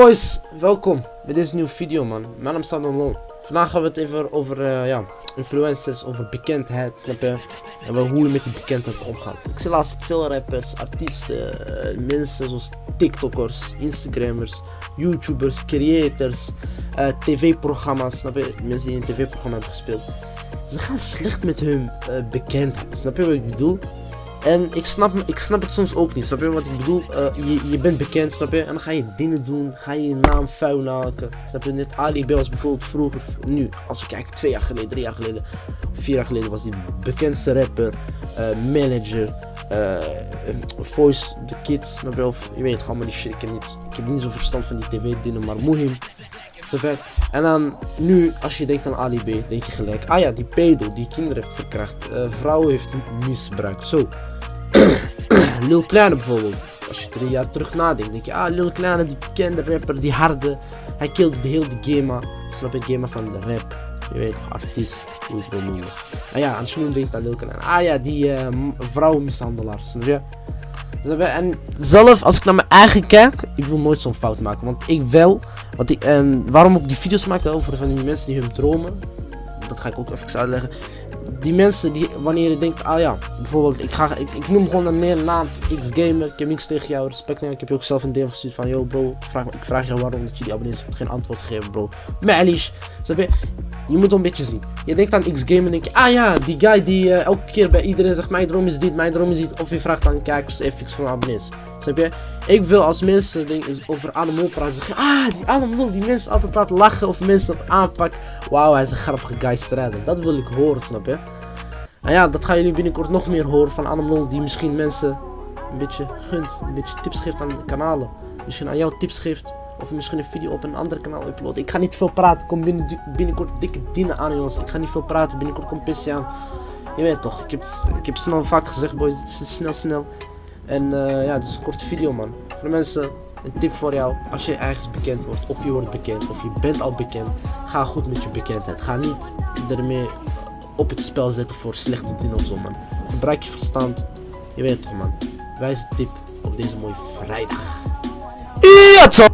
boys, welkom bij deze nieuwe video man. Mijn naam is Loon. Vandaag gaan we het even over uh, ja, influencers, over bekendheid, snap je? En hoe je met die bekendheid omgaat. Ik zie laatst veel rappers, artiesten, uh, mensen zoals TikTokkers, Instagrammers, YouTubers, creators, uh, tv-programma's, snap je? Mensen die in een tv-programma hebben gespeeld. Ze gaan slecht met hun bekendheid, snap je wat ik bedoel? En ik snap, ik snap het soms ook niet, snap je wat ik bedoel? Uh, je, je bent bekend, snap je? En dan ga je dingen doen, ga je je naam vuil maken. Snap je? Net Ali was bijvoorbeeld vroeger, nu, als we kijken, twee jaar geleden, drie jaar geleden, vier jaar geleden was hij bekendste rapper, uh, manager, uh, voice, the kids, snap je? Of je weet gewoon maar die shit, ik heb niet, ik niet zo verstand van die tv-dingen, maar En dan nu, als je denkt aan Ali B, denk je gelijk, ah ja, die pedo die kinderen heeft verkracht, uh, vrouwen heeft misbruikt. Zo. Lil Kleine bijvoorbeeld. Als je drie jaar terug nadenkt, denk je, ah, Lil Kleine, die bekende rapper, die harde. Hij killde de hele Gema. Snap je, Gema van de rap. Je weet artiest, hoe je het wil noemen. En ja, als je denkt aan Lil Kleine, ah ja, die uh, vrouwenmishandelaar? En zelf, als ik naar mijn eigen kijk, ik wil nooit zo'n fout maken. Want ik wel, wat ik, en waarom ik die video's maak over van die mensen die hun dromen, dat ga ik ook even uitleggen. Die mensen die, wanneer je denkt, ah ja, bijvoorbeeld, ik, ga, ik, ik noem gewoon een meer naam, X-Gamer, ik heb niks tegen jou, respect naar Ik heb je ook zelf een DM gestuurd van, yo bro, ik vraag je waarom dat je die abonnees geen antwoord gegeven bro. Malish, snap je? Je moet een beetje zien. Je denkt aan X-Game en denk je, ah ja, die guy die uh, elke keer bij iedereen zegt, mijn droom is dit, mijn droom is dit. Of je vraagt aan kijkers FX van abonnees. Snap je? Ik wil als mensen over Animal praten zeggen, ah, die Animal, die mensen altijd laten lachen of mensen dat aanpakken. Wauw, hij is een grappige guy strijder. Dat wil ik horen, snap je? En ja, dat gaan jullie binnenkort nog meer horen van Animal die misschien mensen een beetje gunt. Een beetje tips geeft aan de kanalen. Misschien aan jou tips geeft of misschien een video op een ander kanaal uploaden. Ik ga niet veel praten. Kom binnen, binnenkort dikke dingen aan jongens. Ik ga niet veel praten. Binnenkort komt PC aan. Je weet toch. Ik heb, ik heb snel vaak gezegd boys. Het is snel snel. En uh, ja, dus een korte video man. Voor de mensen. Een tip voor jou. Als je ergens bekend wordt. Of je wordt bekend. Of je bent al bekend. Ga goed met je bekendheid. Ga niet ermee op het spel zetten voor slechte dingen of zo man. Gebruik je verstand. Je weet toch man. Wijze tip op deze mooie vrijdag. Ja,